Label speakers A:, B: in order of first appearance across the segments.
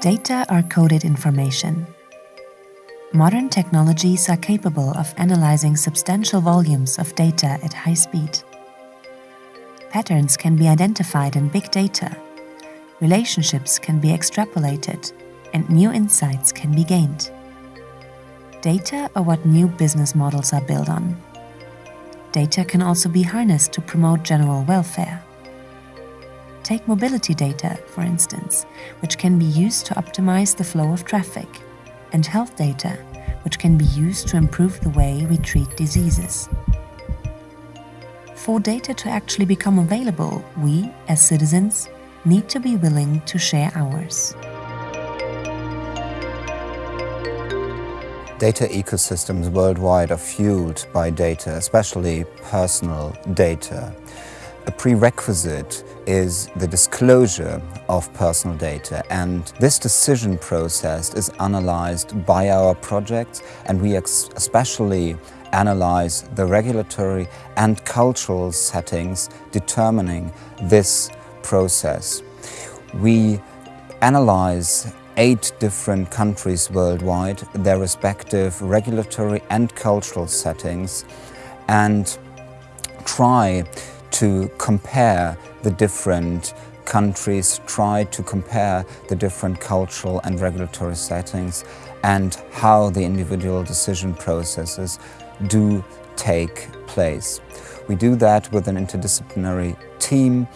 A: Data are coded information. Modern technologies are capable of analyzing substantial volumes of data at high speed. Patterns can be identified in big data, relationships can be extrapolated, and new insights can be gained. Data are what new business models are built on. Data can also be harnessed to promote general welfare. Take mobility data, for instance, which can be used to optimize the flow of traffic, and health data, which can be used to improve the way we treat diseases. For data to actually become available, we, as citizens, need to be willing to share ours.
B: Data ecosystems worldwide are fueled by data, especially personal data. A prerequisite is the disclosure of personal data and this decision process is analyzed by our projects and we especially analyze the regulatory and cultural settings determining this process. We analyze eight different countries worldwide, their respective regulatory and cultural settings and try to compare the different countries, try to compare the different cultural and regulatory settings and how the individual decision processes do take place. We do that with an interdisciplinary team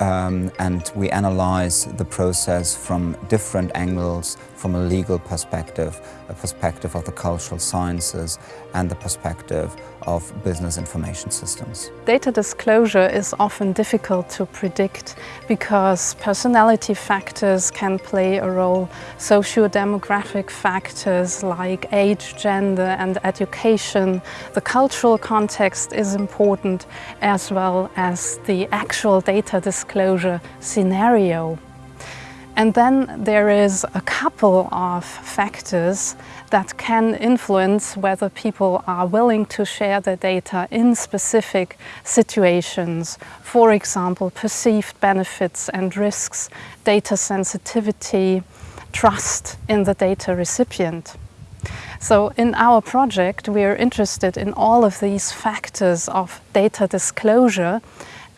B: um, and we analyze the process from different angles, from a legal perspective, a perspective of the cultural sciences and the perspective of business information systems.
C: Data disclosure is often difficult to predict because personality factors can play a role. Socio-demographic factors like age, gender and education. The cultural context is important as well as the actual data disclosure scenario. And then there is a couple of factors that can influence whether people are willing to share their data in specific situations. For example, perceived benefits and risks, data sensitivity, trust in the data recipient. So in our project, we are interested in all of these factors of data disclosure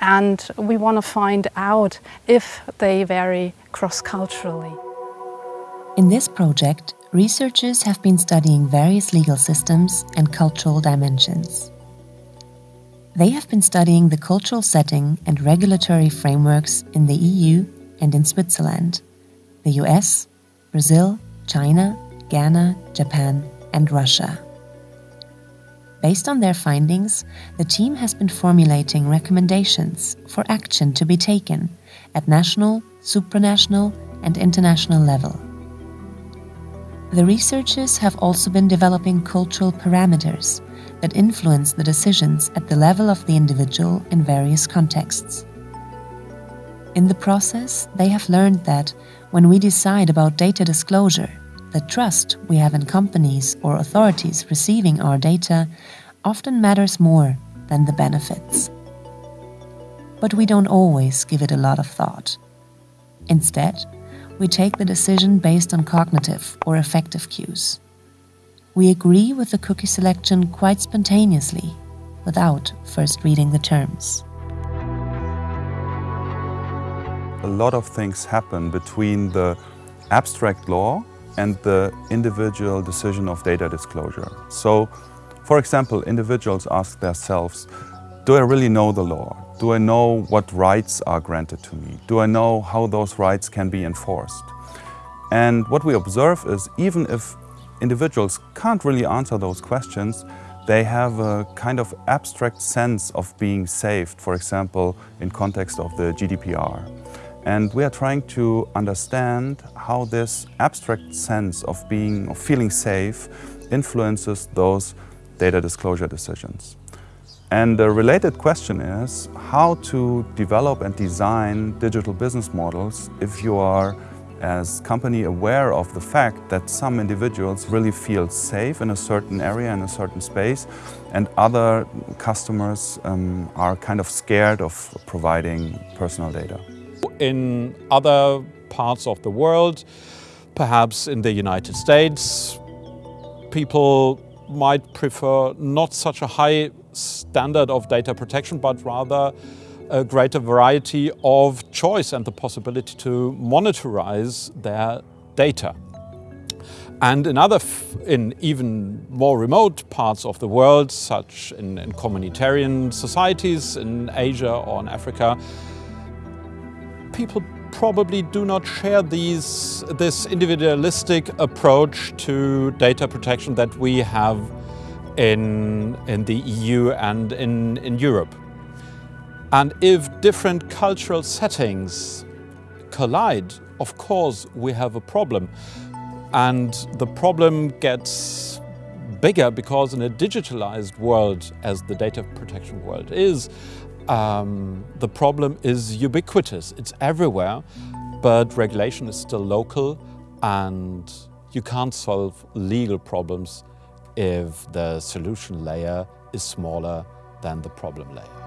C: and we want to find out if they vary cross-culturally.
A: In this project, researchers have been studying various legal systems and cultural dimensions. They have been studying the cultural setting and regulatory frameworks in the EU and in Switzerland, the US, Brazil, China, Ghana, Japan and Russia. Based on their findings, the team has been formulating recommendations for action to be taken at national, supranational and international level. The researchers have also been developing cultural parameters that influence the decisions at the level of the individual in various contexts. In the process, they have learned that when we decide about data disclosure, the trust we have in companies or authorities receiving our data often matters more than the benefits. But we don't always give it a lot of thought. Instead, we take the decision based on cognitive or affective cues. We agree with the cookie selection quite spontaneously, without first reading the terms.
D: A lot of things happen between the abstract law and the individual decision of data disclosure. So, for example, individuals ask themselves, do I really know the law? Do I know what rights are granted to me? Do I know how those rights can be enforced? And what we observe is even if individuals can't really answer those questions, they have a kind of abstract sense of being saved, for example, in context of the GDPR. And we are trying to understand how this abstract sense of being, of feeling safe influences those data disclosure decisions. And the related question is how to develop and design digital business models if you are as company aware of the fact that some individuals really feel safe in a certain area, in a certain space, and other customers um, are kind of scared of providing personal data.
E: In other parts of the world, Perhaps in the United States, people might prefer not such a high standard of data protection, but rather a greater variety of choice and the possibility to monitorize their data. And in other, in even more remote parts of the world, such in, in communitarian societies in Asia or in Africa, people probably do not share these, this individualistic approach to data protection that we have in, in the EU and in, in Europe. And if different cultural settings collide, of course we have a problem. And the problem gets bigger because in a digitalized world, as the data protection world is, um, the problem is ubiquitous. It's everywhere, but regulation is still local and you can't solve legal problems if the solution layer is smaller than the problem layer.